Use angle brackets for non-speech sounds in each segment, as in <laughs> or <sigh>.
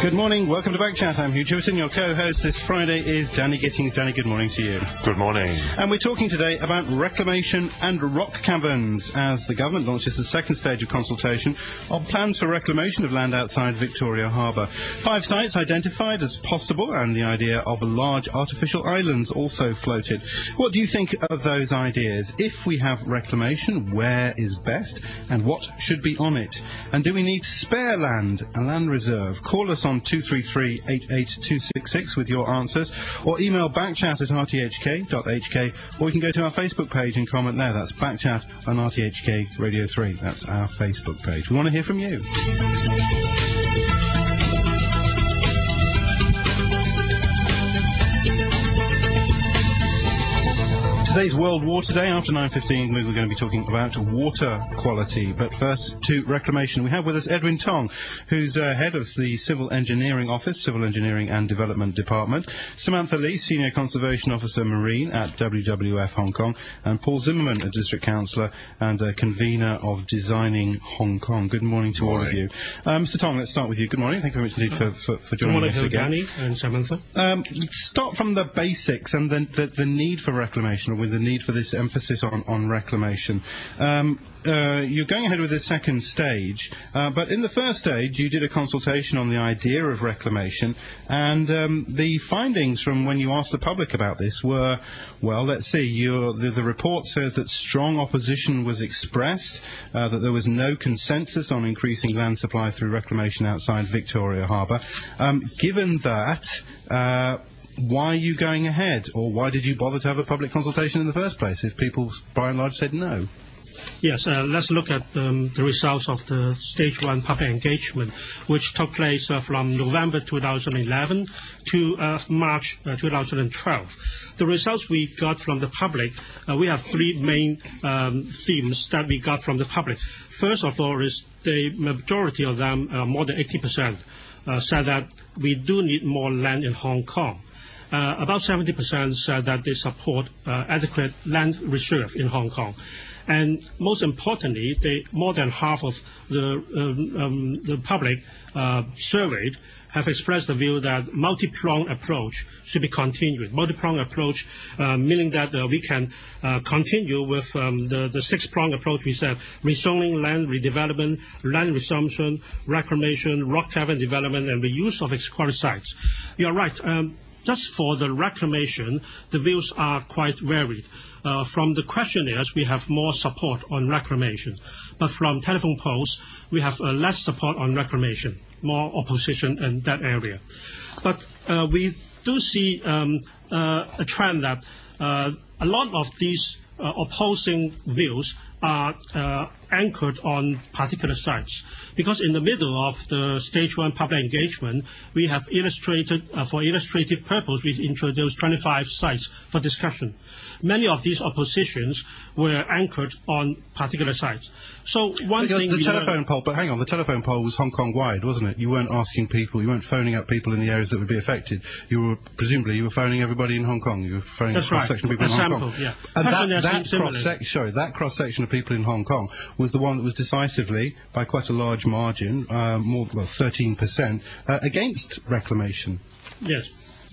Good morning. Welcome to Back Chat. I'm Hugh Chiverton, your co-host. This Friday is Danny Gittings. Danny, good morning to you. Good morning. And we're talking today about reclamation and rock caverns as the government launches the second stage of consultation on plans for reclamation of land outside Victoria Harbour. Five sites identified as possible and the idea of large artificial islands also floated. What do you think of those ideas? If we have reclamation, where is best and what should be on it? And do we need spare land, a land reserve? Call us on 233 88266 with your answers, or email backchat at rthk.hk, or you can go to our Facebook page and comment there. That's backchat on RTHK Radio 3. That's our Facebook page. We want to hear from you. Today's World Water Day. After 9.15, we're going to be talking about water quality. But first, to reclamation. We have with us Edwin Tong, who's uh, head of the Civil Engineering Office, Civil Engineering and Development Department. Samantha Lee, Senior Conservation Officer Marine at WWF Hong Kong. And Paul Zimmerman, a District Councillor and a convener of Designing Hong Kong. Good morning to morning. all of you. Uh, Mr. Tong, let's start with you. Good morning. Thank you very much indeed for, for, for joining morning us to again. Danny and Samantha. Um, start from the basics and the, the, the need for reclamation, or with the need for this emphasis on, on reclamation. Um, uh, you're going ahead with the second stage, uh, but in the first stage you did a consultation on the idea of reclamation, and um, the findings from when you asked the public about this were, well, let's see, the, the report says that strong opposition was expressed, uh, that there was no consensus on increasing land supply through reclamation outside Victoria Harbour. Um, given that, uh, why are you going ahead, or why did you bother to have a public consultation in the first place if people, by and large, said no? Yes, uh, let's look at um, the results of the stage one public engagement, which took place uh, from November 2011 to uh, March uh, 2012. The results we got from the public, uh, we have three main um, themes that we got from the public. First of all, is the majority of them, uh, more than 80%, uh, said that we do need more land in Hong Kong. Uh, about 70% said that they support uh, adequate land reserve in Hong Kong. And most importantly, they, more than half of the, um, um, the public uh, surveyed have expressed the view that multi-pronged approach should be continued. Multi-pronged approach, uh, meaning that uh, we can uh, continue with um, the, the six-pronged approach we said, rezoning, land redevelopment, land resumption, reclamation, rock cavern development, and reuse of ex-quarry sites. You're right. Um, just for the reclamation, the views are quite varied. Uh, from the questionnaires, we have more support on reclamation. But from telephone polls, we have uh, less support on reclamation, more opposition in that area. But uh, we do see um, a trend that a lot of these opposing views are anchored on particular sites. Because in the middle of the stage one public engagement, we have illustrated, uh, for illustrative purpose, we introduced 25 sites for discussion. Many of these oppositions were anchored on particular sites. So one thing the we telephone learned- poll, but hang on, the telephone poll was Hong Kong wide, wasn't it? You weren't asking people, you weren't phoning up people in the areas that would be affected. You were presumably you were phoning everybody in Hong Kong. You were phoning That's a cross section of people A in Hong Kong. yeah. And Questionnaires that, that cross similar. section, sorry, that cross section of people in Hong Kong was the one that was decisively, by quite a large margin, uh, more well, 13%, uh, against reclamation. Yes.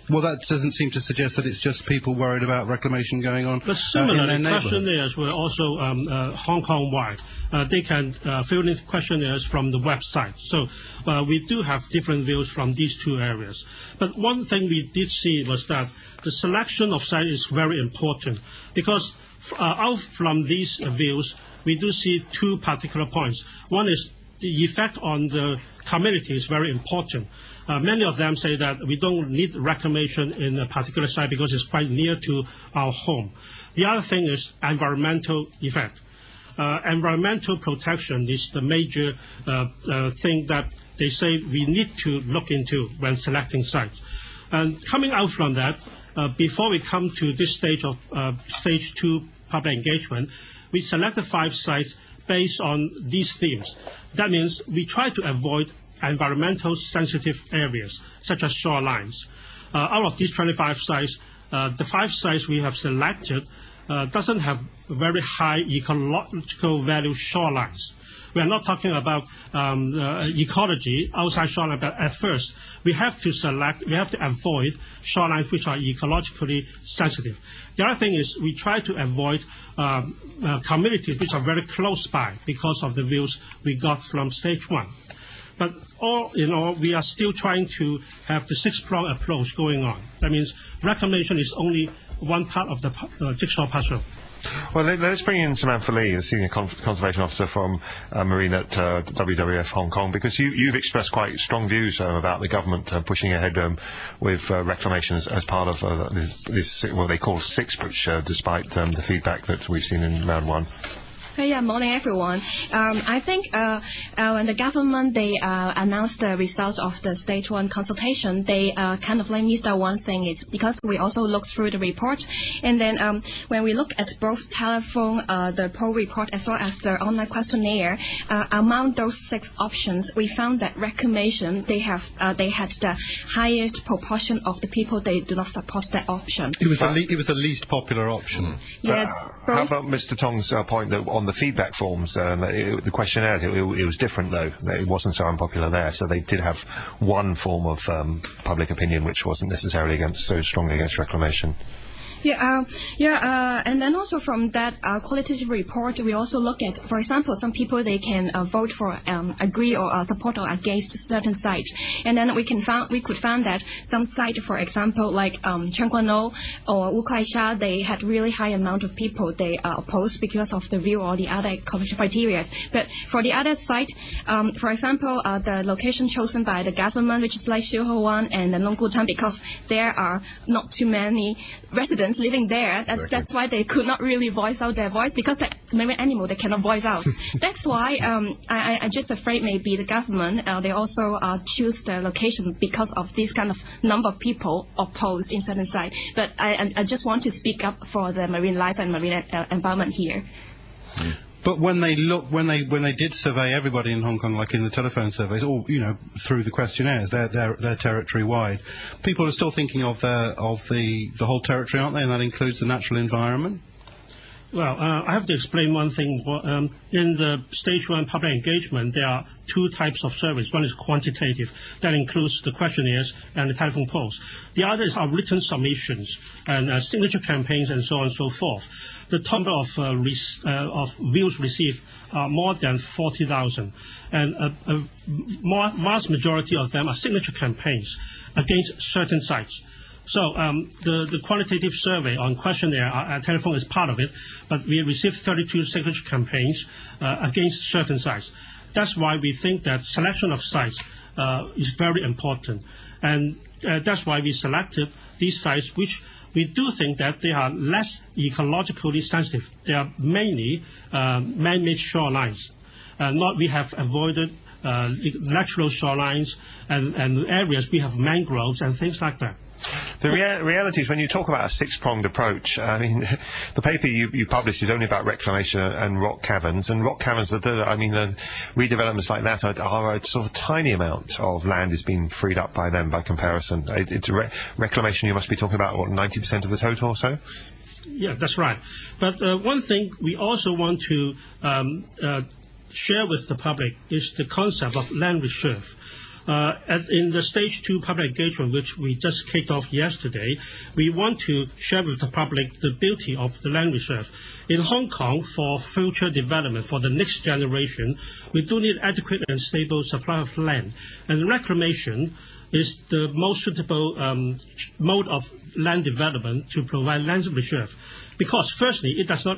Well, that doesn't seem to suggest that it's just people worried about reclamation going on But uh, in their questionnaires were also um, uh, Hong Kong wide. Uh, they can uh, fill in questionnaires from the website. So uh, we do have different views from these two areas. But one thing we did see was that the selection of site is very important because uh, out from these uh, views, we do see two particular points. One is the effect on the community is very important. Uh, many of them say that we don't need reclamation in a particular site because it's quite near to our home. The other thing is environmental effect. Uh, environmental protection is the major uh, uh, thing that they say we need to look into when selecting sites. And coming out from that, uh, before we come to this stage of uh, stage two public engagement, we selected five sites based on these themes. That means we try to avoid environmental sensitive areas, such as shorelines. Uh, out of these 25 sites, uh, the five sites we have selected uh, doesn't have very high ecological value shorelines. We are not talking about um, ecology outside shoreline, but at first we have to select, we have to avoid shorelines which are ecologically sensitive. The other thing is we try to avoid um, uh, communities which are very close by because of the views we got from stage one. But all in all, we are still trying to have the six-prong approach going on. That means reclamation is only one part of the uh, jigsaw puzzle. Well, let, us bring in Samantha Lee, the Senior Conservation Officer from uh, Marine at uh, WWF Hong Kong, because you, have expressed quite strong views uh, about the government uh, pushing ahead um, with uh, reclamation as, as, part of uh, this, this, what they call six push, despite um, the feedback that we've seen in round one. Hey, yeah, morning everyone. Um, I think uh, uh, when the government they uh, announced the results of the stage one consultation, they uh, kind of like missed out one thing. It's because we also looked through the report, and then um, when we look at both telephone, uh, the poll report as well as the online questionnaire, uh, among those six options, we found that reclamation they have they had the highest proportion of the people they do not support that option. It was the le- it was the least popular option. Yes. how about Mr. Tong's point that on the feedback forms, um, it, the questionnaire, it, it, was different though. It wasn't so unpopular there. So they did have one form of um, public opinion which wasn't necessarily against so strongly against reclamation. Yeah, uh, yeah, uh, and then also from that uh, qualitative report, we also look at, for example, some people they can uh, vote for, um, agree or support or against certain sites, and then we can found we could find that some site, for example, like um, Tseung Kwan O or Wu Kai Sha, they had really high amount of people they uh, opposed because of the view or the other criteria. But for the other site, um, for example, uh, the location chosen by the government, which is like Siu Ho Wan and the Lung Kwu Tan, because there are not too many residents living there. That. That's why they could not really voice out their voice because the marine animal they cannot voice out. <laughs> that's why um, I, I just afraid maybe the government uh, they also uh, choose the location because of this kind of number of people opposed in certain site. But I, I just want to speak up for the marine life and marine uh, environment here. But when they look, when they when they did survey everybody in Hong Kong, like in the telephone surveys, or you know through the questionnaires, they're they're, they're territory wide. People are still thinking of the of the the whole territory, aren't they? And that includes the natural environment. Well, uh, I have to explain one thing. Um, in the stage one public engagement, there are two types of surveys. One is quantitative, that includes the questionnaires and the telephone polls. The other is our written submissions and uh, signature campaigns and so on and so forth. The total of, uh, uh, of views received are more than 40,000, and a, a vast majority of them are signature campaigns against certain sites. So um, the, qualitative survey on questionnaire, uh, telephone is part of it, but we received 32 signature campaigns uh, against certain sites. That's why we think that selection of sites uh, is very important. And uh, that's why we selected these sites which we do think that they are less ecologically sensitive. They are mainly uh, man-made shorelines. Uh, not we have avoided natural shorelines and, and areas we have mangroves and things like that. The rea- reality is when you talk about a six-pronged approach, I mean, <laughs> the paper you, you published is only about reclamation and rock caverns, and rock caverns, are, I mean, the redevelopments like that are, are, a sort of tiny amount of land is being freed up by them by comparison. It, it's re- reclamation you must be talking about, what, 90% of the total or so? Yeah, that's right. But uh, one thing we also want to um, uh, share with the public is the concept of land reserve. Uh, in the stage two public engagement, which we just kicked off yesterday, we want to share with the public the beauty of the land reserve. In Hong Kong, for future development, for the next generation, we do need adequate and stable supply of land. And reclamation is the most suitable um, mode of land development to provide land reserve. Because firstly, it does not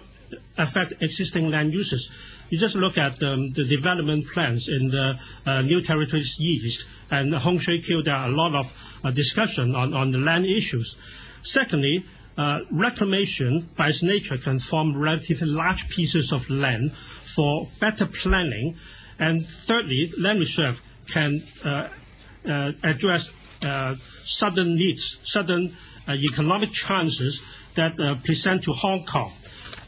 affect existing land uses. You just look at um, the development plans in the uh, New Territories East and Hung Shui Kiu, there are a lot of uh, discussion on, on the land issues. Secondly, uh, reclamation by its nature can form relatively large pieces of land for better planning. And thirdly, land reserve can address sudden needs, sudden economic chances that present to Hong Kong.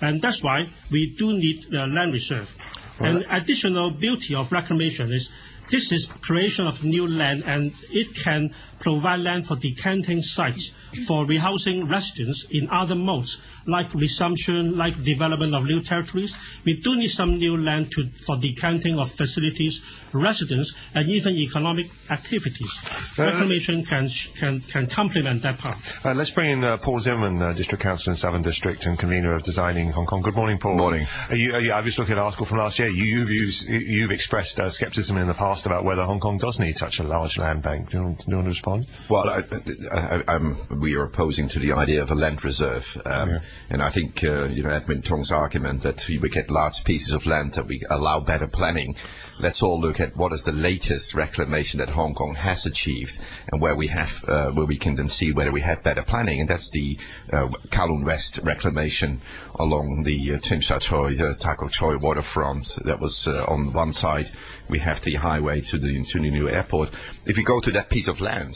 And that's why we do need the land reserve. Right. And additional beauty of reclamation is this is creation of new land and it can provide land for decanting sites for rehousing residents in other modes like resumption, like development of new territories, we do need some new land to, for decanting of facilities, residents, and even economic activities. Uh, Reclamation can, can, can complement that part. Uh, let's bring in uh, Paul Zimmerman, uh, District Councillor in Southern District and convener of Designing Hong Kong. Good morning, Paul. Morning. Are you, are you, I was looking at an article from last year. You, you've, used, you've expressed uh, scepticism in the past about whether Hong Kong does need such a large land bank. Do you, do you want to respond? Well, I, I, I'm, we are opposing to the idea of a land reserve, um, Yeah. and I think uh, you know Edmund Tong's argument that we get large pieces of land that we allow better planning. Let's all look at what is the latest reclamation that Hong Kong has achieved, and where we have uh, where we can then see whether we have better planning, and that's the uh, Kowloon West reclamation along the uh, Tsim Sha Tsui, uh, Tai Kok Tsui waterfront. That was uh, on one side. We have the highway to the to the new airport. If you go to that piece of land,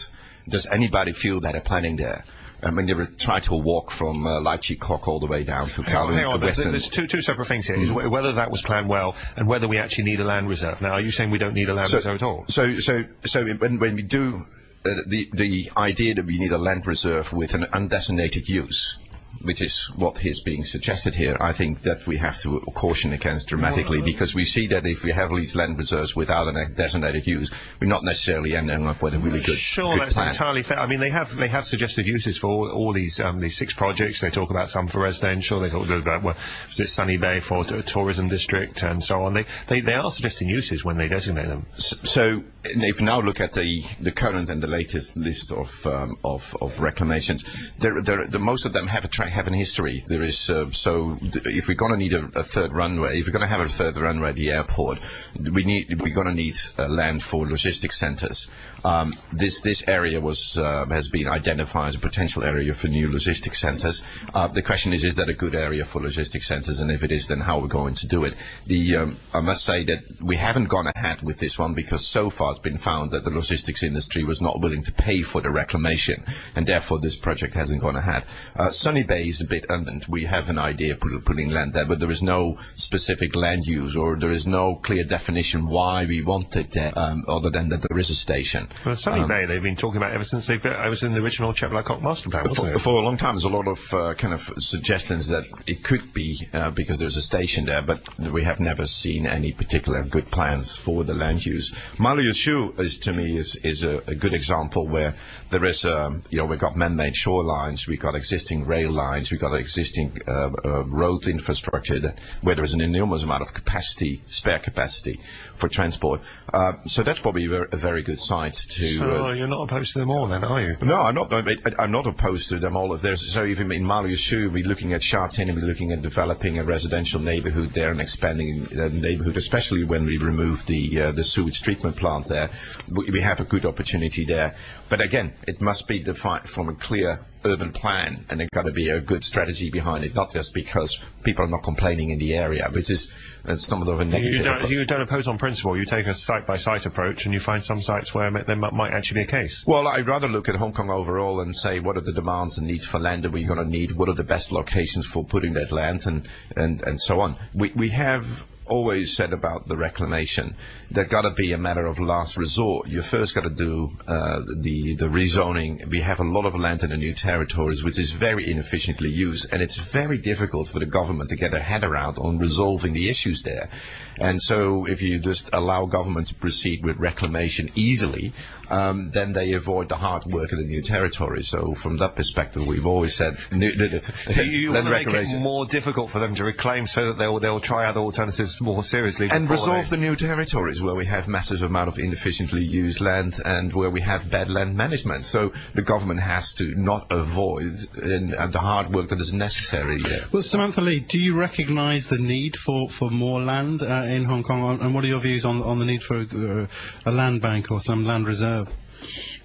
does anybody feel better planning there? I mean, they were trying to walk from uh, Chi all the way down to Hang on, Kowloon hang on. There's, two, two separate things here. wh- whether that was planned well and whether we actually need a land reserve. Now, are you saying we don't need a land reserve at all? So, so, so when, when we do uh, the the idea that we need a land reserve with an undesignated use, which is what is being suggested here, I think that we have to caution against dramatically because we see that if we have these land reserves without a designated use, we're not necessarily ending up with a really good, Sure, good that's plan. entirely fair. I mean, they have they have suggested uses for all, all these um, these six projects. They talk about some for residential. They talk about well, is it Sunny Bay for a tourism district and so on. They, they they are suggesting uses when they designate them. S- So if you now look at the, the current and the latest list of um, of, of reclamations, there, there, the, most of them have a tra- have an history. There is uh, so if we're going to need a, a third runway, if we're going to have a third runway at the airport, we need we're going to need uh, land for logistics centres. Um, this this area was uh, has been identified as a potential area for new logistics centres. Uh, the question is, is that a good area for logistics centres? And if it is, then how are we're going to do it? The um, I must say that we haven't gone ahead with this one because so far it's been found that the logistics industry was not willing to pay for the reclamation, and therefore this project hasn't gone ahead. Uh, Sunny Bay is a bit unknown. We have an idea of putting land there, but there is no specific land use or there is no clear definition why we want it there, um, other than that there is a station. Well, Sunny Um, Bay, they've been talking about ever since they I was in the original Lap master plan, wasn't for, it? for a long time, there's a lot of uh, kind of suggestions that it could be uh, because there's a station there, but we have never seen any particular good plans for the land use. Ma Liu Shui is to me is is a, a good example where there is um, you know we've got man-made shorelines, we've got existing rail lines, we've got existing uh, uh, road infrastructure that, where there is an enormous amount of capacity, spare capacity for transport. Uh, so that's probably a very, a very good site to. So uh, you're not opposed to them all, then, are you? no, I'm not. I'm not opposed to them all. If there's so even in Ma Liu Shui, we're looking at Sha Tin and we're looking at developing a residential neighbourhood there and expanding the neighbourhood, especially when we remove the uh, the sewage treatment plant there. We, we have a good opportunity there. But again, it must be defined from a clear urban plan, and there's got to be a good strategy behind it, not just because people are not complaining in the area, which is uh, somewhat of a negative. You don't, you don't oppose on principle. You take a site-by-site approach, and you find some sites where there might might actually be a case. Well, I'd rather look at Hong Kong overall and say what are the demands and needs for land that we're going to need, what are the best locations for putting that land, and, and, and so on. We, we have always said about the reclamation that got to be a matter of last resort. You first got to do uh, the the rezoning. We have a lot of land in the new territories, which is very inefficiently used, and it's very difficult for the government to get their head around on resolving the issues there. And so, if you just allow government to proceed with reclamation easily, um, then they avoid the hard work of the new territories. So, from that perspective, we've always said <laughs> new, So you, you want land to make it more difficult for them to reclaim so that they'll, they'll try other alternatives more seriously. and resolve they- the new territories where we have massive amount of inefficiently used land and where we have bad land management. So the government has to not avoid and, and the hard work that is necessary there. Well, Samantha Lee, do you recognise the need for, for more land uh, in Hong Kong, and what are your views on, on the need for uh, a land bank or some land reserve? have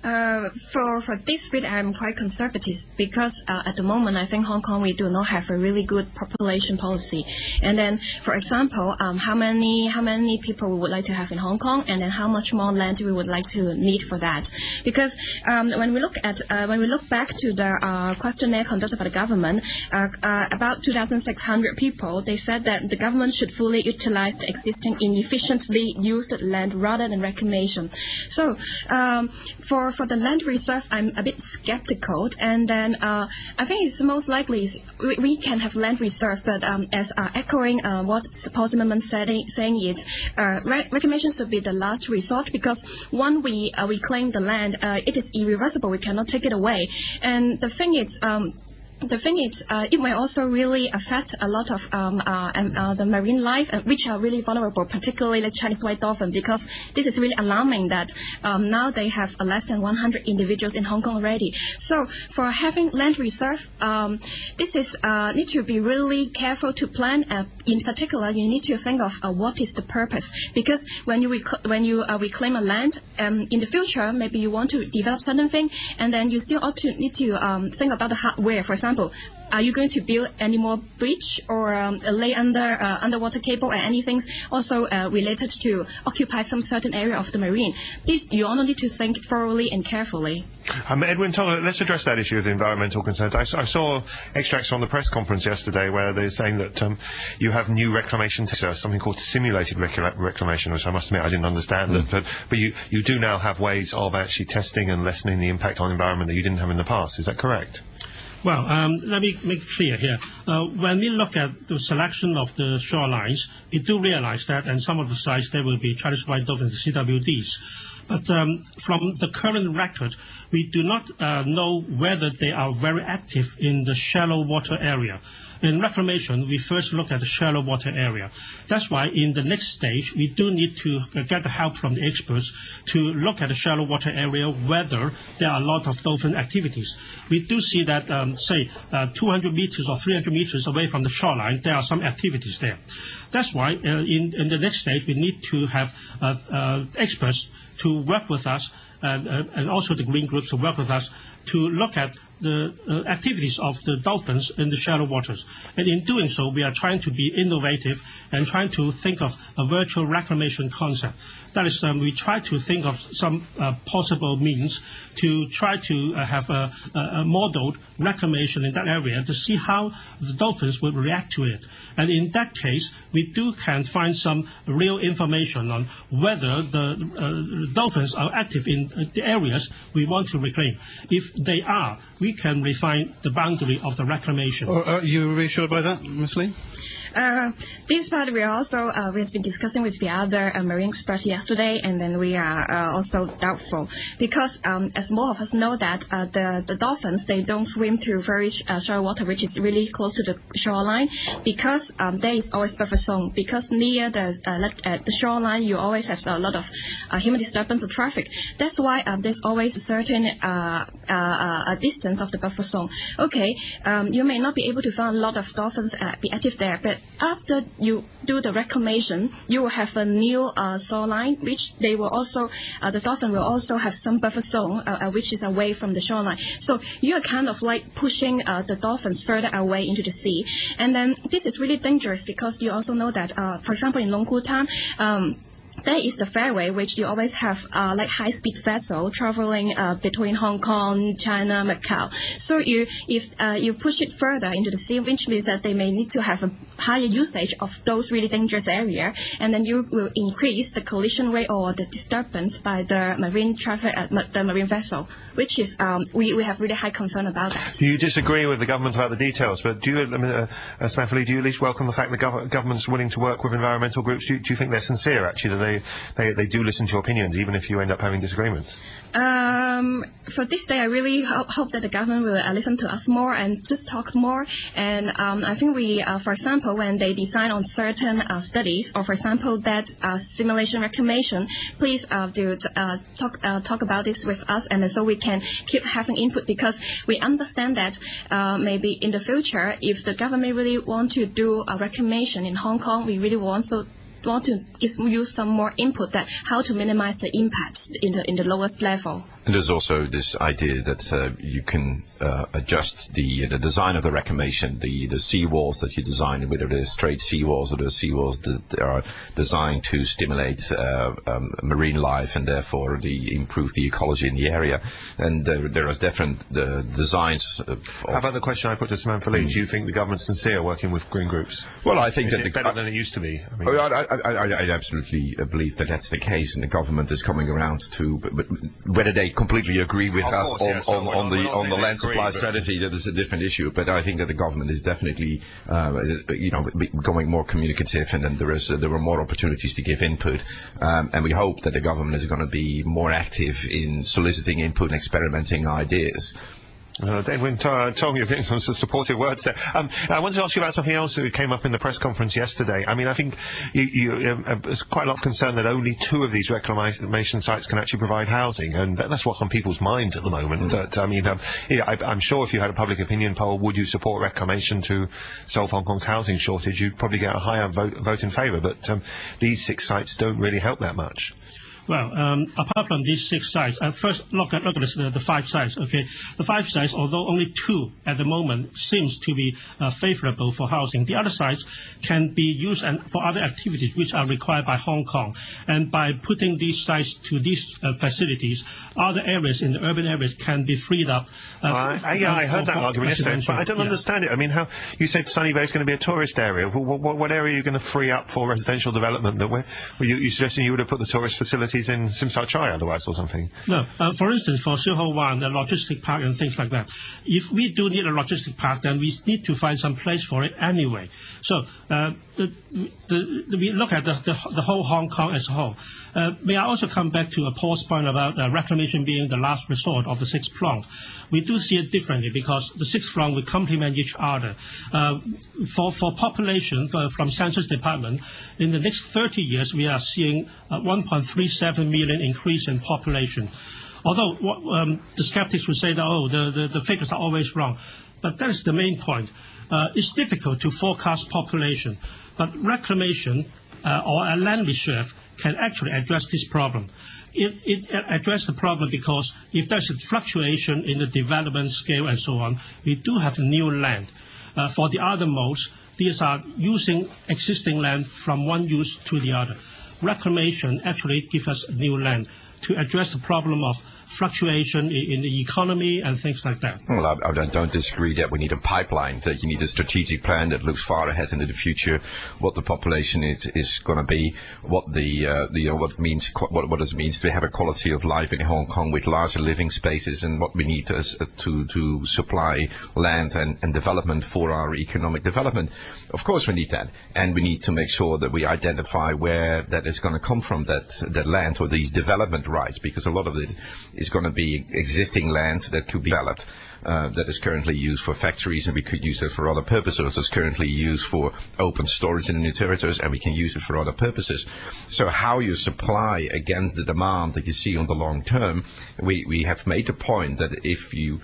uh, for for this bit, I'm quite conservative because uh, at the moment I think Hong Kong we do not have a really good population policy. And then, for example, um, how many how many people we would like to have in Hong Kong, and then how much more land we would like to need for that. Because um, when we look at uh, when we look back to the uh, questionnaire conducted by the government, uh, about 2,600 people, they said that the government should fully utilize the existing inefficiently used land rather than reclamation. So um, for the land reserve, I'm a bit skeptical. And then uh, I think it's most likely we, can have land reserve, but um, as uh, echoing uh, what Zimmerman said, saying uh, re- reclamation should be the last resort because when we reclaim the land, it is irreversible. We cannot take it away. And the thing is. The thing is, uh, it may also really affect a lot of um, uh, uh, the marine life, uh, which are really vulnerable, particularly the Chinese white dolphin, because this is really alarming that um, now they have less than 100 individuals in Hong Kong already. So for having land reserve, um, this is uh, need to be really careful to plan. Uh, in particular, you need to think of what is the purpose, because when you when you reclaim a land, um, in the future maybe you want to develop certain thing, and then you still ought to need to um, think about the hardware. For example example, are you going to build any more bridge or um, lay under uh, underwater cable or anything also uh, related to occupy some certain area of the marine? This you all need to think thoroughly and carefully. Um, Edwin, let's address that issue of the environmental concerns. I, I, saw extracts from the press conference yesterday where they're saying that um, you have new reclamation, uh, something called simulated reclamation, which I must admit I didn't understand. Mm. But, but you, you do now have ways of actually testing and lessening the impact on the environment that you didn't have in the past. Is that correct? Well, um, let me make clear here. Uh, when we look at the selection of the shorelines, we do realize that in some of the sites there will be Chinese white dolphins and CWDs. But from the current record, we do not uh, know whether they are very active in the shallow water area. In reclamation, we first look at the shallow water area. That's why in the next stage, we do need to get the help from the experts to look at the shallow water area, whether there are a lot of dolphin activities. We do see that, um, say, uh, 200 meters or 300 meters away from the shoreline, there are some activities there. That's why uh, in, the next stage, we need to have uh, experts to work with us and also the green groups to work with us to look at the uh, activities of the dolphins in the shallow waters. And in doing so, we are trying to be innovative and trying to think of a virtual reclamation concept. That is, um, we try to think of some uh, possible means to try to uh, have a, a, modeled reclamation in that area to see how the dolphins would react to it. And in that case, we do can find some real information on whether the uh, dolphins are active in uh, the areas we want to reclaim. If they are, we can refine the boundary of the reclamation. Oh, are you reassured by that, Ms. Lee? Uh, this part we also uh, we've been discussing with the other uh, marine experts yesterday, and then we are uh, also doubtful because um, as more of us know that uh, the the dolphins they don't swim to very uh, shallow water, which is really close to the shoreline, because um, there is always buffer zone. Because near the the shoreline, you always have a lot of human disturbance or traffic. That's why um, there's always a certain distance of the buffer zone. Okay, um, you may not be able to find a lot of dolphins uh, be active there, but after you do the reclamation, you will have a new uh, shoreline, which they will also, uh, the dolphin will also have some buffer zone, uh, uh which is away from the shoreline. So you are kind of like pushing uh, the dolphins further away into the sea. And then this is really dangerous because you also know that, for example, in Lung Kwu Tan, um, there is the fairway, which you always have uh, like high-speed vessel traveling uh, between Hong Kong, China, Macau. So you, if uh, you push it further into the sea, which means that they may need to have a higher usage of those really dangerous area, and then you will increase the collision rate or the disturbance by the marine traffic, uh, the marine vessel, which is um, we, we have really high concern about that. Do you disagree with the government about the details? But do you, mean, uh, uh do you at least welcome the fact the gov- government's willing to work with environmental groups? Do you, do you think they're sincere actually that they they, they, they do listen to your opinions, even if you end up having disagreements? Um, for this day, I really hope, hope that the government will uh, listen to us more and just talk more. And um, I think we, uh, for example, when they design on certain uh, studies, or for example that uh, simulation reclamation, please uh, do uh, talk talk about this with us, and so we can keep having input because we understand that maybe in the future, if the government really want to do a reclamation in Hong Kong, we really want so want to give you some more input that how to minimize the impact in the in the lowest level. And there's also this idea that uh, you can uh, adjust the the design of the reclamation, the the sea walls that you design, whether they're straight sea walls or the sea walls that are designed to stimulate uh, um, marine life and therefore the improve the ecology in the area. And there, there are different uh, designs. How about the question I put to Samantha Lee? Mm. Do you think the government's sincere working with green groups? Well, I think is that it better than it used to be. I, mean, oh, I, I, I, I absolutely believe that that's the case, and the government is coming around to but, but whether they completely agree with us on, yes. on, on the on the land supply strategy. That is a different issue. But I think that the government is definitely, uh, you know, becoming more communicative, and then there is uh, there are more opportunities to give input. Um, and we hope that the government is going to be more active in soliciting input and experimenting ideas. Uh, Edwin, uh, getting some supportive words there. Um, I wanted to ask you about something else that came up in the press conference yesterday. I mean, I think you, you, um, uh, there's quite a lot of concern that only two of these reclamation sites can actually provide housing, and that's what's on people's minds at the moment. That I mean, um, yeah, I, I'm sure if you had a public opinion poll, would you support reclamation to solve Hong Kong's housing shortage? You'd probably get a higher vote, vote in favour. But um, these six sites don't really help that much. Well, um, apart from these six sites, uh, first look at look at this, the, the five sites. Okay, the five sites, although only two at the moment seems to be uh, favorable for housing, the other sites can be used and for other activities which are required by Hong Kong. And by putting these sites to these uh, facilities, other areas in the urban areas can be freed up. uh, yeah, I heard that argument yesterday, but I don't. Understand it. I mean, how you said Sunny Bay is going to be a tourist area. What, area are you going to free up for residential development? That we're, were you, suggesting you would have put the tourist facilities in Sim Sat Chai otherwise or something? No. Uh, for instance, for Siu Ho Wan, the logistic park and things like that, if we do need a logistic park, then we need to find some place for it anyway. So uh, the, the, we look at the, the, the whole Hong Kong as a whole. Uh, may I also come back to a Paul's point about uh, reclamation being the last resort of the sixth prong? We do see it differently because the sixth prong will complement each other. Uh, for, for population, uh, from Census Department, in the next 30 years, we are seeing uh, 1.37 million increase in population. Although um, the skeptics would say that, oh, the, the, the figures are always wrong. But that is the main point. Uh, it's difficult to forecast population, but reclamation uh, or a land reserve can actually address this problem. It, addresses the problem because if there's a fluctuation in the development scale and so on, we do have new land. Uh, for the other modes, these are using existing land from one use to the other. Reclamation actually gives us new land to address the problem of fluctuation in the economy and things like that. Well, I, I don't- disagree that we need a pipeline, that you need a strategic plan that looks far ahead into the future, what the population is, is going to be, what the, uh, the know, what means, what, what it means to have a quality of life in Hong Kong with larger living spaces, and what we need as, uh, to to supply land and, and development for our economic development. Of course, we need that, and we need to make sure that we identify where that is going to come from, that that land or these development rights, because a lot of it is going to be existing land that could be developed. Uh, that is currently used for factories, and we could use it for other purposes. It's currently used for open storage in the new territories, and we can use it for other purposes. So, how you supply against the demand that you see on the long term, we, we have made the point that if you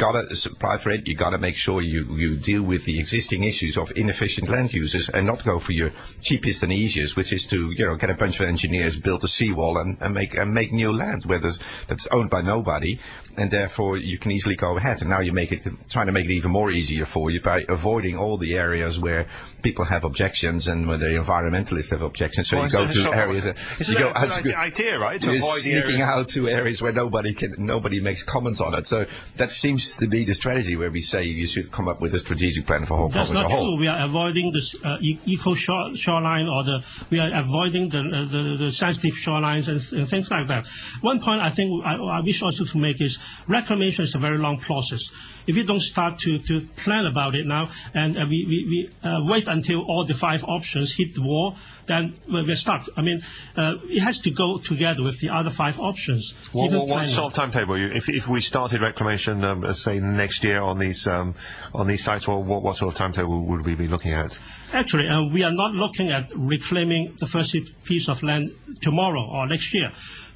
gotta supply for it, you gotta make sure you, you deal with the existing issues of inefficient land uses and not go for your cheapest and easiest, which is to you know get a bunch of engineers build a seawall and, and make and make new land where there's, that's owned by nobody, and therefore you can easily go ahead. And now you make it trying to make it even more easier for you by avoiding all the areas where people have objections and where the environmentalists have objections. So Well, you go to a sort of- areas that you go a good as idea, right? To avoid sneaking areas- out to areas where nobody can, nobody makes comments on it. So that seems to be the strategy where we say you should come up with a strategic plan for Hong That's Kong as a whole. true. We are avoiding the uh, eco shore, shoreline or the we are avoiding the uh, the, the sensitive shorelines and, and things like that. One point I think I, I wish also to make is reclamation is a very long process. If you don't start to, to plan about it now and uh, we, we, we uh, wait until all the five options hit the wall, then we're we're stuck. I mean, uh, it has to go together with the other five options. What, Even what, what sort of timetable? If, if we started reclamation, um, uh, say next year on these um, on these sites, what, what sort of timetable would we be looking at? Actually, uh, we are not looking at reclaiming the first piece of land tomorrow or next year.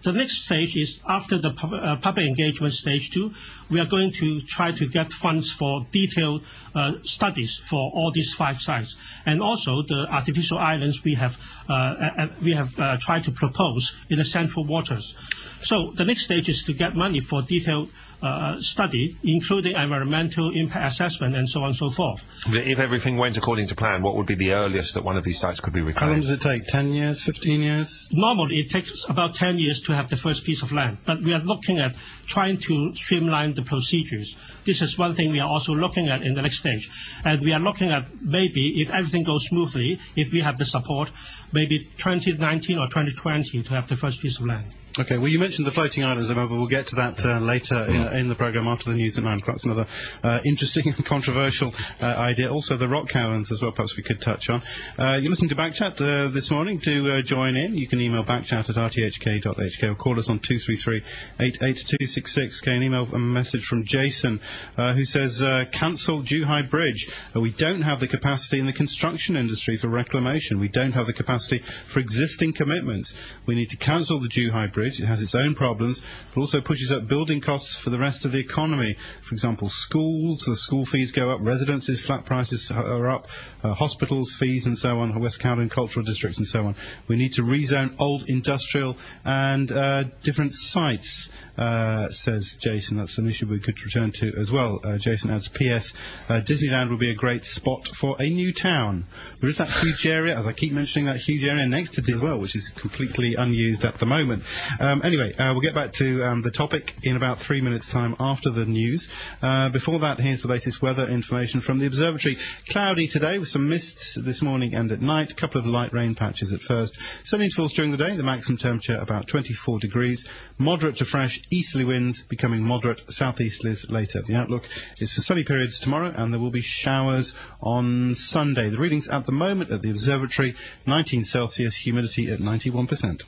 The next stage is after the uh, public engagement stage two, we are going to try to get funds for detailed uh, studies for all these five sites. And also the artificial islands we have, uh, uh, we have uh, tried to propose in the central waters. So the next stage is to get money for detailed uh, study, including environmental impact assessment and so on and so forth. If everything went according to plan, what would be the earliest that one of these sites could be reclaimed? How long does it take? 10 years? 15 years? Normally, it takes about 10 years to have the first piece of land, but we are looking at trying to streamline the procedures. This is one thing we are also looking at in the next stage. And we are looking at maybe, if everything goes smoothly, if we have the support, maybe 2019 or 2020 to have the first piece of land. Okay, well, you mentioned the floating islands, but we'll get to that uh, later in, uh, in, the programme after the news at 9 o'clock. It's another uh, interesting and controversial uh, idea. Also, the rock caverns as well, perhaps we could touch on. Uh, you're listening to Backchat uh, this morning. To join in, you can email backchat at rthk.hk or call us on 233 88266. Okay, an email, a message from Jason who says, cancel Zhuhai Bridge. we don't have the capacity in the construction industry for reclamation. We don't have the capacity for existing commitments. We need to cancel the Zhuhai Bridge it has its own problems, but also pushes up building costs for the rest of the economy. For example, schools, the school fees go up, residences, flat prices are up, uh, hospitals, fees and so on, West Kowloon cultural districts and so on. We need to rezone old industrial and uh, different sites uh, says Jason. That's an issue we could return to as well. Uh, Jason adds, P.S. Uh, Disneyland will be a great spot for a new town. There is that huge area, as I keep mentioning, that huge area next to Disney as well, which is completely unused at the moment. Um, anyway, uh, we'll get back to um, the topic in about three minutes' time after the news. Uh, before that, here's the latest weather information from the observatory. Cloudy today with some mists this morning and at night. A couple of light rain patches at first. Sunny intervals during the day. The maximum temperature about 24 degrees. Moderate to fresh easterly winds becoming moderate southeasterlies later. The outlook is for sunny periods tomorrow and there will be showers on Sunday. The readings at the moment at the observatory 19 Celsius, humidity at 91%.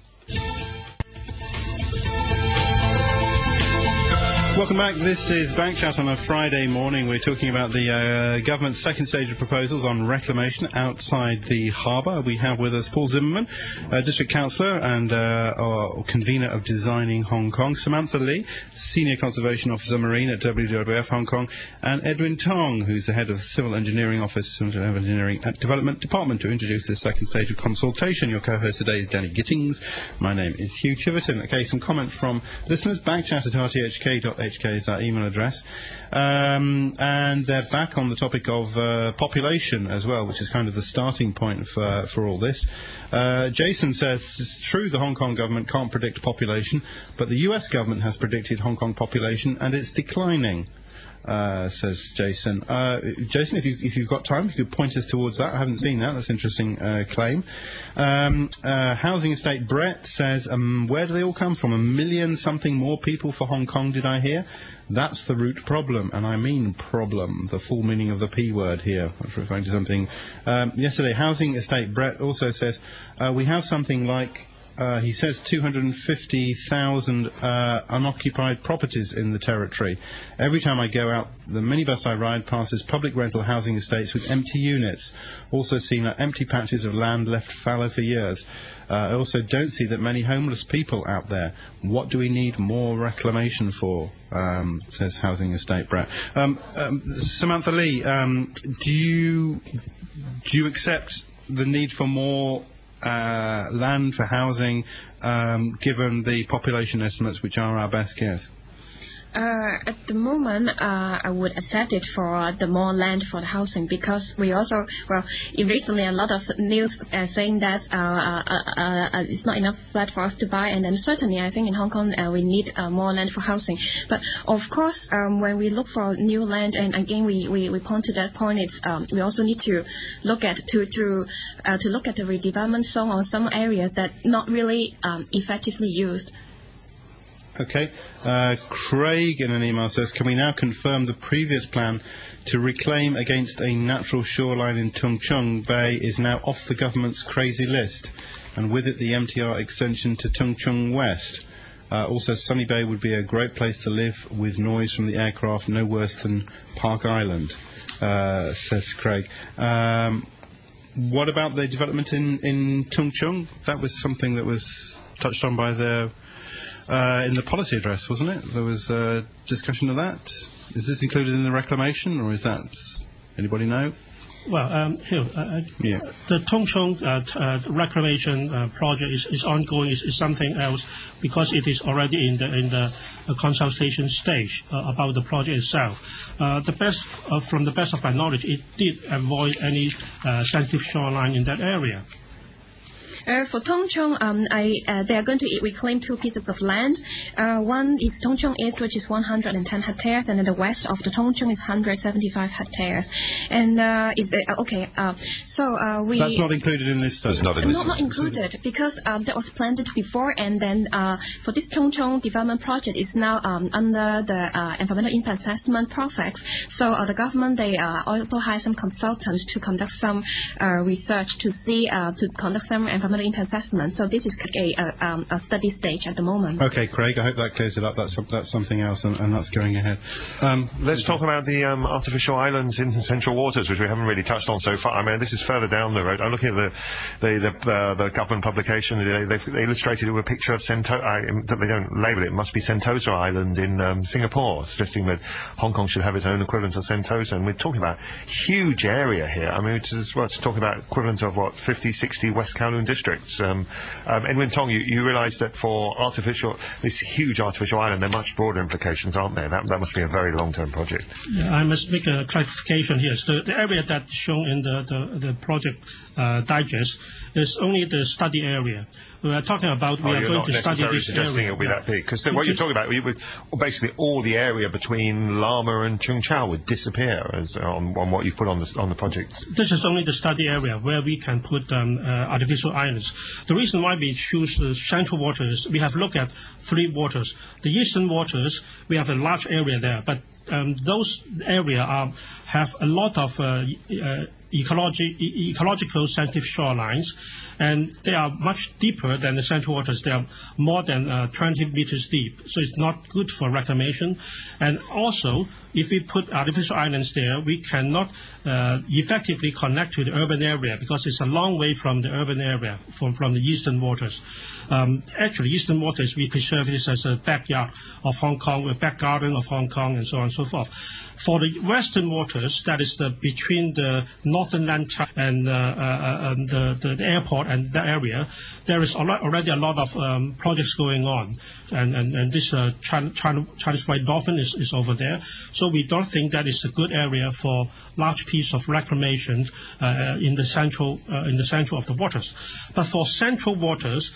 Welcome back. This is Backchat on a Friday morning. We're talking about the uh, government's second stage of proposals on reclamation outside the harbour. We have with us Paul Zimmerman, uh, District Councillor and uh, convener of Designing Hong Kong, Samantha Lee, Senior Conservation Officer Marine at WWF Hong Kong, and Edwin Tong, who's the head of the Civil Engineering Office, Civil Engineering and Development Department, to introduce this second stage of consultation. Your co-host today is Danny Gittings. My name is Hugh Chiverton. Okay, some comment from listeners. Backchat at rthk.com HK is our email address. Um, and they're back on the topic of uh, population as well, which is kind of the starting point for, for all this. Uh, Jason says it's true the Hong Kong government can't predict population, but the US government has predicted Hong Kong population and it's declining. Uh, says Jason. Uh, Jason, if, you, if you've got time, you could point us towards that. I haven't seen that. That's an interesting uh, claim. Um, uh, housing estate Brett says, um, where do they all come from? A million something more people for Hong Kong, did I hear? That's the root problem, and I mean problem, the full meaning of the P word here. I was referring to something. Um, yesterday, housing estate Brett also says, uh, we have something like uh, he says 250,000 uh, unoccupied properties in the territory. Every time I go out, the minibus I ride passes public rental housing estates with empty units. Also seen like empty patches of land left fallow for years. Uh, I also don't see that many homeless people out there. What do we need more reclamation for? Um, says Housing Estate Brett. Um, um, Samantha Lee, um, do you do you accept the need for more land for housing, um, given the population estimates, which are our best guess? Uh, at the moment, uh, I would accept it for the more land for the housing because we also, well, recently a lot of news uh, saying that uh, uh, uh, it's not enough flat for us to buy, and then certainly I think in Hong Kong we need more land for housing. But of course, um, when we look for new land, and again we, we, we point to that point, it's um, we also need to look at to to to look at the redevelopment zone on some areas that not really um, effectively used. Okay. Uh, Craig in an email says, can we now confirm the previous plan to reclaim against a natural shoreline in Tung Chung Bay is now off the government's crazy list, and with it the MTR extension to Tung Chung West? Uh, also, Sunny Bay would be a great place to live with noise from the aircraft no worse than Park Island, uh, says Craig. Um, what about the development in, in Tung Chung? That was something that was touched on by the in the policy address, wasn't it? There was a discussion of that. Is this included in the reclamation, or is that anybody know? Well, um, here, uh, uh yeah. the Tung Chung uh, uh, reclamation uh, project is, is ongoing. Is, is, something else because it is already in the in the consultation stage about the project itself. the best, from the best of my knowledge, it did avoid any sensitive shoreline in that area. Uh, for Tung Chung, um, I, uh, they are going to reclaim two pieces of land. Uh, one is Tung Chung East, which is 110 hectares, and then the west of the Tung Chung is 175 hectares. And uh, is uh, okay. Uh, so uh, we. That's not included in this study. It's not in this. Not, not included because um, that was planned before, and then uh, for this Tung Chung development project is now um, under the uh, environmental impact assessment process. So uh, the government they uh, also hire some consultants to conduct some uh, research to see uh, to conduct some environmental impact assessment. So this is a, a, um, a study stage at the moment. Okay, Craig, I hope that clears it up. That's, that's something else, and, and that's going ahead. Um, Let's talk about the um, artificial islands in central waters, which we haven't really touched on so far. I mean, this is further down the road. I'm looking at the the, the, uh, the government publication. They, they've illustrated it with a picture of Sento- uh, they don't label it. It must be Sentosa Island in um, Singapore, suggesting that Hong Kong should have its own equivalent of Sentosa. And we're talking about huge area here. I mean, it's, well, it's talking about equivalent of what 50, 60 West Kowloon districts. Um, um, Edwin Tong, you, you realise that for artificial, this huge artificial island, there are much broader implications, aren't there? That, that must be a very long-term project. Yeah, I must make a clarification here. So the area that's shown in the, the, the project uh, digest is only the study area. We are talking about we oh, are you're going not to study necessarily this suggesting area. it'll be that big. Because what you're talking about, you would, basically all the area between Lamma and Cheung Chau would disappear as on, on what you put on the, on the project. This is only the study area where we can put um, uh, artificial islands. The reason why we choose the central waters, we have looked at three waters. The eastern waters, we have a large area there, but um, those area have a lot of ecological sensitive shorelines, and they are much deeper than the central waters. They are more than uh, 20 meters deep, so it's not good for reclamation. And also, if we put artificial islands there, we cannot uh, effectively connect to the urban area because it's a long way from the urban area, from, from the eastern waters. Um, actually, eastern waters, we preserve this as a backyard of Hong Kong, a back garden of Hong Kong, and so on and so forth. For the western waters, that is the, between the northern land and uh, uh, um, the, the, airport and the area, there is al- already a lot of um, projects going on. And, and, and this uh, China, China, Chinese white dolphin is, is over there. So we don't think that is a good area for large piece of reclamation uh, in the central uh, in the central of the waters. But for central waters,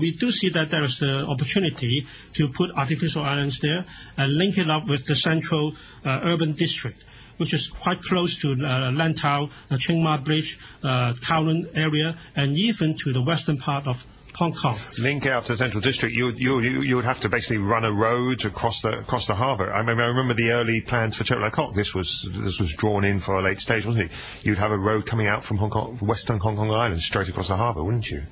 we do see that there is the opportunity to put artificial islands there and link it up with the central uh, urban district which is quite close to uh, Lantau, uh, Tsing Ma Bridge, uh, Kowloon area, and even to the western part of Hong Kong. Link out to the Central District, you, would have to basically run a road across the across the harbour. I, remember the early plans for Chek Lap Kok. This was this was drawn in for a late stage, wasn't it? You'd have a road coming out from Hong Kong, Western Hong Kong Island straight across the harbour, wouldn't you?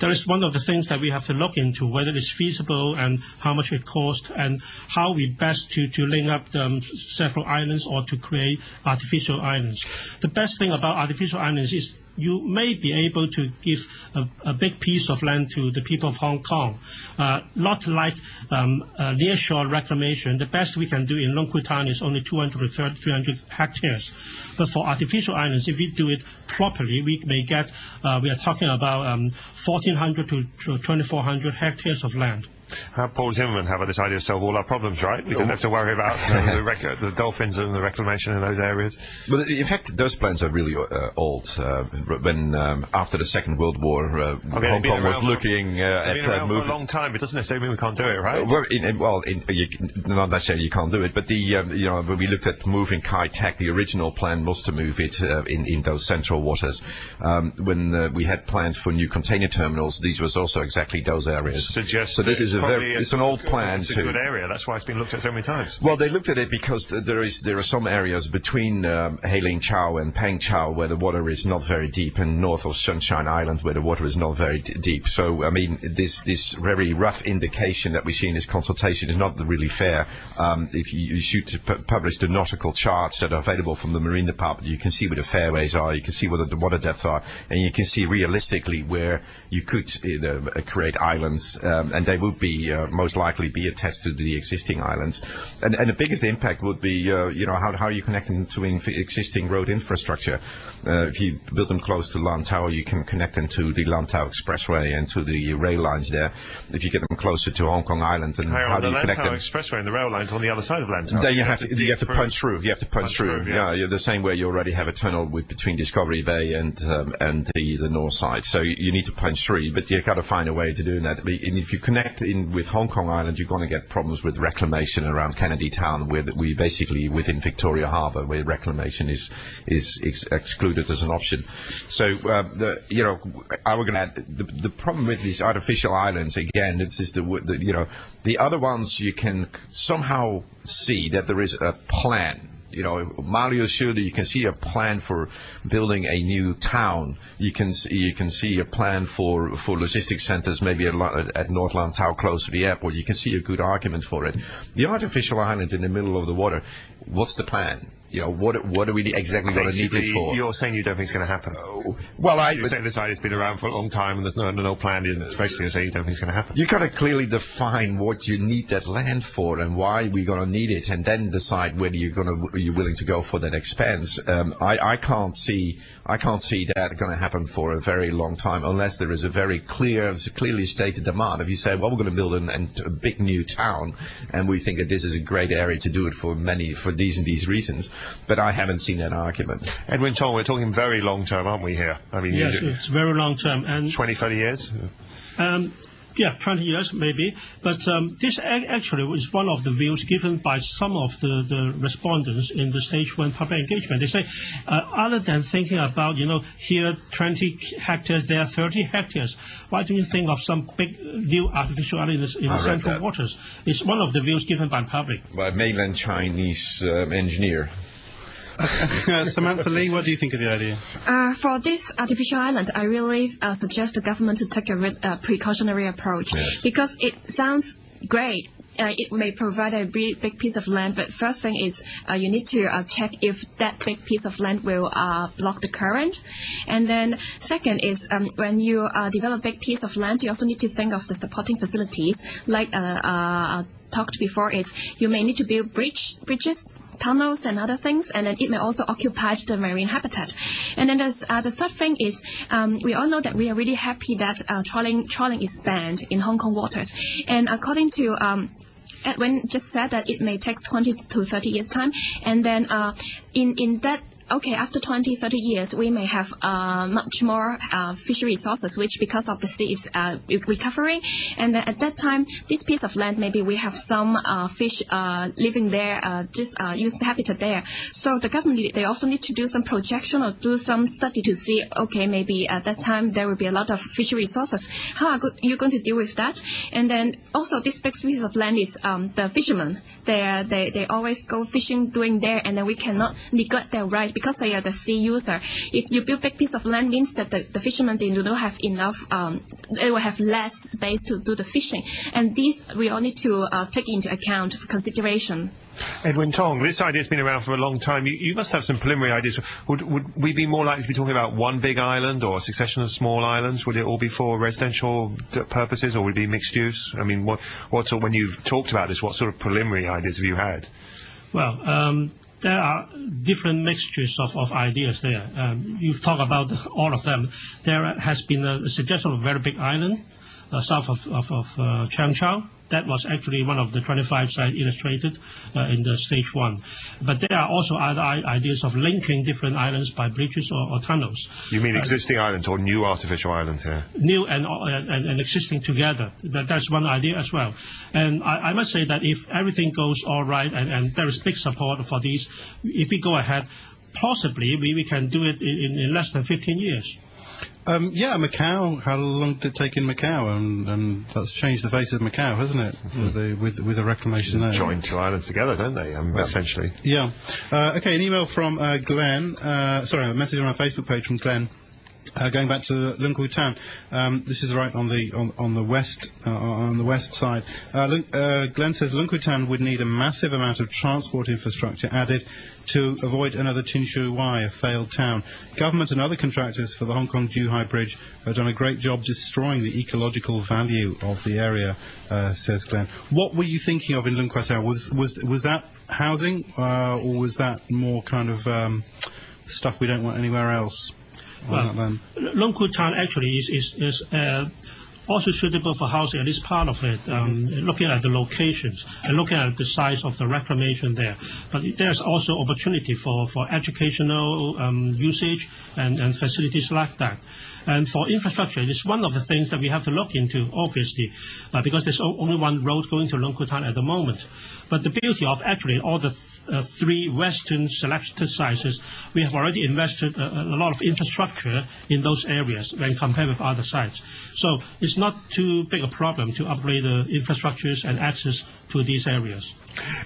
There is one of the things that we have to look into, whether it's feasible and how much it costs, and how we best to, to link up um, several islands or to create artificial islands. The best thing about artificial islands is you may be able to give a, a big piece of land to the people of Hong Kong. Uh, not like um, uh, nearshore reclamation. The best we can do in Lung Kwu Tan is only 200 to 300 hectares. But for artificial islands, if we do it properly, we may get, uh, we are talking about um, 1,400 to, to 2,400 hectares of land. Uh, Paul Zimmerman have this idea to solve all our problems, right? We don't have to worry about uh, the, rec- <laughs> the dolphins and the reclamation in those areas. But in fact, those plans are really uh, old. Uh, when um, after the Second World War, uh, Hong Kong was looking uh, at been uh, around for a long time. It doesn't necessarily mean we can't do it, right? Well, in, well, in, you, not necessarily you can't do it, but the um, you know when we looked at moving Kai Tak, the original plan was to move it uh, in in those central waters. Um, when uh, we had plans for new container terminals, these was also exactly those areas. Suggests so this is a very it's an old plan It's a good area. That's why it's been looked at so many times. well, they looked at it because there is there are some areas between um, Hei Ling Chau and Peng Chau where the water is not very deep, and north of Sunshine Island where the water is not very d- deep. So, I mean, this this very rough indication that we see in this consultation is not really fair. Um, if you, you should pu- publish the nautical charts that are available from the Marine Department, you can see where the fairways are, you can see where the, water depths are, and you can see realistically where you could uh, create islands, um, and they would be be uh, most likely be attached to the existing islands. And, and the biggest impact would be, uh, you know, how, how you connect them to inf- existing road infrastructure. Uh, if you build them close to Lantau, you can connect them to the Lantau Expressway and to the rail lines there. If you get them closer to Hong Kong Island, then Hang how on, do the you connect Lantau them? Expressway and the rail line's on the other side of Lantau. Then you have to, you have to punch through. You have to punch, Punch through. through, Yeah, you're the same way you already have a tunnel with between Discovery Bay and um, and the the north side. So you, you need to punch through, but you got to find a way to do that. And if you connect in with Hong Kong Island, you're going to get problems with reclamation around Kennedy Town, where we basically within Victoria Harbour, where reclamation is is ex- excluded as an option. So uh, the you know I was going to add the, the problem with these artificial islands again. This is the, the you know the other ones you can somehow see that there is a plan you know, Mario that you can see a plan for building a new town. You can see, you can see a plan for for logistics centers, maybe at, at North Lantau, close to the airport. You can see a good argument for it. The artificial island in the middle of the water. What's the plan? You know, what what are we exactly going to need this Basically, for? you're saying you don't think it's going to happen. Well, I You're saying this idea's been around for a long time and there's no, no plan. It's basically saying you don't think it's going to happen. You got to clearly define what you need that land for and why we're going to need it, and then decide whether you're going to you're willing to go for that expense. Um, I, I can't see I can't see that going to happen for a very long time unless there is a very clear, clearly stated demand. If you say, well, we're going to build a big new town, and we think that this is a great area to do it for many for these and these reasons, but I haven't seen that argument. Edwin Tong, we're talking very long term, aren't we here? I mean, Yes, you, it's very long term. And 20, 30 years? Um, yeah, 20 years maybe. But um, this actually was one of the views given by some of the, the respondents in the stage one public engagement. They say, uh, other than thinking about, you know, here 20 hectares, there 30 hectares, why do you think of some big new artificial islands in central waters? It's one of the views given by the public. By a mainland Chinese um, engineer. Uh, <laughs> Samantha Lee, what do you think of the idea? Uh, for this artificial island, I really uh, suggest the government to take a re- uh, precautionary approach Yes. because it sounds great. Uh, it may provide a big, big piece of land, but first thing is uh, you need to uh, check if that big piece of land will uh, block the current. And then second is um, when you uh, develop a big piece of land, you also need to think of the supporting facilities. Like uh, uh, talked before, is you may need to build bridge, bridges tunnels and other things, and then it may also occupy the marine habitat. And then uh, the third thing is um, we all know that we are really happy that uh, trawling, trawling is banned in Hong Kong waters. And according to um, Edwin just said that it may take 20 to 30 years time, and then uh, in in that. Okay, after 20, 30 years, we may have uh, much more uh, fishery resources, which because of the sea is uh, recovering. And then at that time, this piece of land, maybe we have some uh, fish uh, living there, uh, just use the habitat there. So the government, they also need to do some projection or do some study to see, okay, maybe at that time there will be a lot of fishery resources. How are you going to deal with that? And then also this big piece of land is um, the fishermen. They, they they always go fishing doing there, and then we cannot neglect their right because they are the sea user. If you build big piece of land, means that the, the fishermen they do not have enough. Um, they will have less space to do the fishing, and these we all need to uh, take into account for consideration. Edwin Tong, this idea's been around for a long time. You, you must have some preliminary ideas. Would, would we be more likely to be talking about one big island or a succession of small islands? Would it all be for residential purposes or would it be mixed use? I mean, what, what sort, when you've talked about this, what sort of preliminary ideas have you had? Well, um, there are different mixtures of, ideas there. Um, you've talked about all of them. There has been a, suggestion of a very big island uh, south of, uh, Cheung Chau. That was actually one of the 25 sites illustrated uh, in the stage one. But there are also other ideas of linking different islands by bridges or, or tunnels. You mean Uh, existing islands or new artificial islands here? new and, and, and existing together. That, that's one idea as well. And I, I must say that if everything goes all right and, and there is big support for these, if we go ahead, possibly we, we can do it in, in less than 15 years. Um, yeah, Macau. How long did it take in Macau? And, and that's changed the face of Macau, hasn't it? With, the, with, with the reclamation there. Join two islands together, don't they? Um, essentially. Yeah. Uh, okay, an email from uh, Glenn. Uh, sorry, a message on our Facebook page from Glenn. Uh, going back to Lung Kwu Tan, um, this is right on the on, on the west uh, on the west side. Uh, uh, Glenn says Lung Kwu Tan would need a massive amount of transport infrastructure added to avoid another Tin Shui Wai, a failed town. Government and other contractors for the Hong Kong Zhuhai Bridge have done a great job destroying the ecological value of the area, uh, says Glenn. What were you thinking of in Lung Kwu Tan? Was was was that housing, uh, or was that more kind of um, stuff we don't want anywhere else? Well, Lung Kwu actually is, is, is uh, also suitable for housing, at least part of it, um, looking at the locations and looking at the size of the reclamation there. But there's also opportunity for, for educational um, usage and, and facilities like that. And for infrastructure, it's one of the things that we have to look into, obviously, uh, because there's only one road going to Lung Kwu at the moment. But the beauty of actually all the Uh, three Western selected sites, we have already invested a, a lot of infrastructure in those areas when compared with other sites. So it's not too big a problem to upgrade the infrastructures and access to these areas.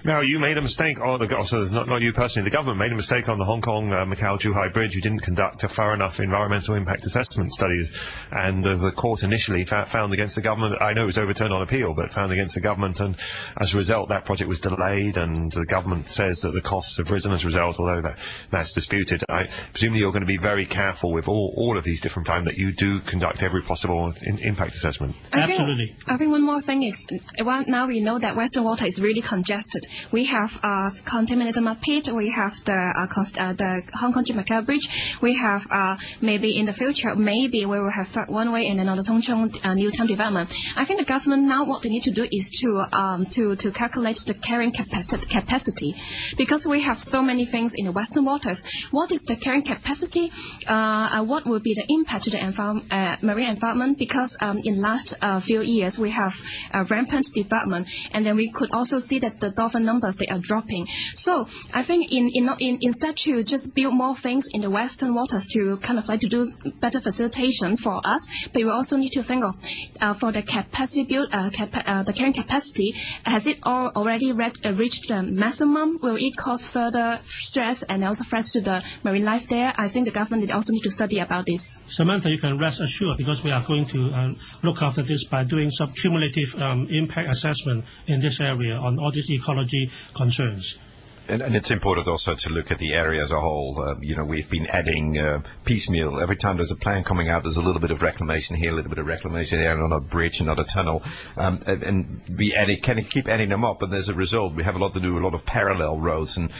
Now, you made a mistake, or the, so not, not you personally, the government made a mistake on the Hong Kong uh, Macau Zhuhai Bridge. You didn't conduct a thorough enough environmental impact assessment studies, and uh, the court initially found against the government. I know it was overturned on appeal, but found against the government, and as a result, that project was delayed, and the government says that the costs have risen as a result, although that, that's disputed. I presume you're going to be very careful with all, all of these different plans that you do conduct every possible in, impact assessment. I Absolutely. Think, I think one more thing is, well, now we know that Western water is really congested we have uh, contaminated mud pit. We have the uh, uh, the Hong Kong Macau Bridge. We have uh, maybe in the future, maybe we will have one way and another Tung Chung uh, new town development. I think the government now what they need to do is to um, to to calculate the carrying capacity capacity because we have so many things in the Western waters. What is the carrying capacity? Uh, what will be the impact to the environment, marine environment? Because um, in last few years we have rampant development, and then we could also see that the dolphin numbers, they are dropping. So I think in, in, in, instead to just build more things in the western waters to kind of like to do better facilitation for us, but we also need to think of uh, for the capacity build, uh, uh, the carrying capacity, has it already re- uh, reached the maximum? Will it cause further stress and also threats to the marine life there? I think the government also need to study about this. Samantha, you can rest assured because we are going to uh, look after this by doing some cumulative um, impact assessment in this area on all these ecology concerns. And It's important also to look at the area as a whole. Uh, you know, we've been adding uh, piecemeal. Every time there's a plan coming out, there's a little bit of reclamation here, a little bit of reclamation there, another bridge, another tunnel. Um, and we can keep adding them up, and as a result, we have a lot to do, a lot of parallel roads and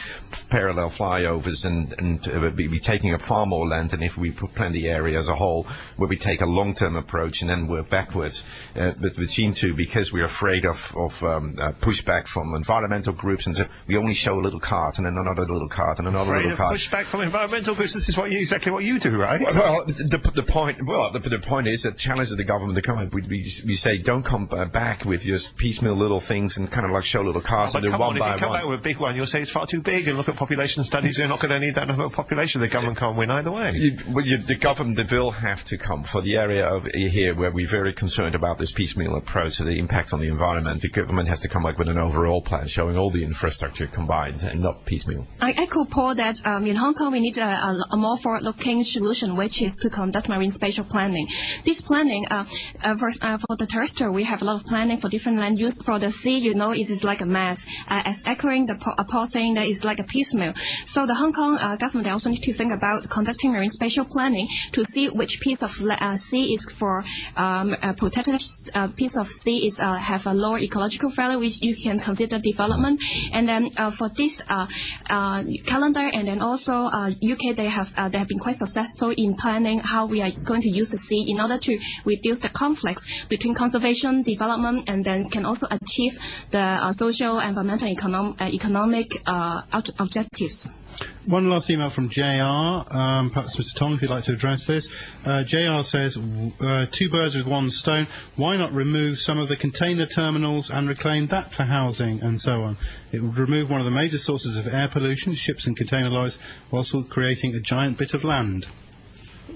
parallel flyovers, and uh, we're taking up far more land than if we plan the area as a whole, where we take a long-term approach and then work backwards. But we seem to, because we're afraid of um, pushback from environmental groups, and so we only show a little little cart and then another little cart and another little cart. Push back from environmental groups. This is what you, exactly what you do, right? Well, the, the point. Well, the, the point is that challenges the government to come up. We, we, we say don't come back with just piecemeal little things and kind of like show little carts oh, and do one on, by if you come one. back with a big one, you'll say it's far too big, and look at population studies. You're not going to need that number of population. The government can't win either way. You, well, you, the government will have to come for the area of here where we're very concerned about this piecemeal approach to the impact on the environment. The government has to come back with an overall plan showing all the infrastructure combined and not piecemeal. I echo Paul that um, in Hong Kong we need a, a, more forward-looking solution, which is to conduct marine spatial planning. This planning, uh, uh, for, uh, for, the terrestrial, we have a lot of planning for different land use. For the sea, you know, it is like a mess. Uh, as echoing the Paul saying that it's like a piecemeal. So the Hong Kong uh, government also need to think about conducting marine spatial planning to see which piece of uh, sea is for um, a protected piece of sea is have a lower ecological value, which you can consider development. And then for this uh, Uh, uh, calendar, and then also U.K., uh, they have uh, they have been quite successful in planning how we are going to use the sea in order to reduce the conflicts between conservation, development, and then can also achieve the uh, social, environmental, economic objectives. One last email from JR. Um, perhaps Mr. Tong, if you'd like to address this. Uh, JR says, uh, two birds with one stone. Why not remove some of the container terminals and reclaim that for housing and so on? It would remove one of the major sources of air pollution, ships and container lorries, whilst creating a giant bit of land.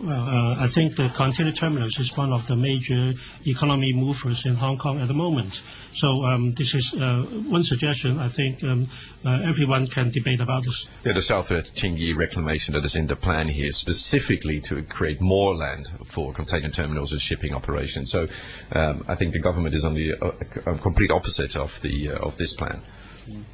Well, uh, I think the container terminals is one of the major economy movers in Hong Kong at the moment. So um, this is uh, one suggestion. I think um, uh, everyone can debate about this. Yeah, the South Tsing Yi reclamation that is in the plan here specifically to create more land for container terminals and shipping operations. So um, I think the government is on the uh, complete opposite of the uh, of this plan. Mm.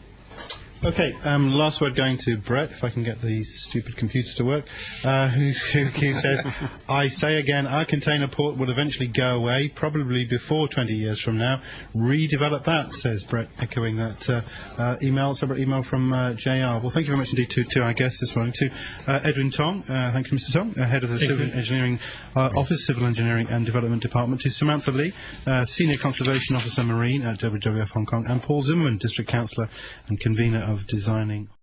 Okay, um, last word going to Brett, if I can get the stupid computer to work, uh, <laughs> who, who, says, I say again, our container port will eventually go away, probably before 20 years from now. Redevelop that, says Brett, echoing that uh, uh, email, separate email from uh, JR. Well, thank you very much indeed to, to our guests this morning, to uh, Edwin Tong, uh, thank you, Mr. Tong, head of the thank Civil you. Engineering Office, Civil Engineering and Development Department, to Samantha Lee, Senior Conservation Officer Marine at WWF Hong Kong, and Paul Zimmerman, District Councillor and Convener of designing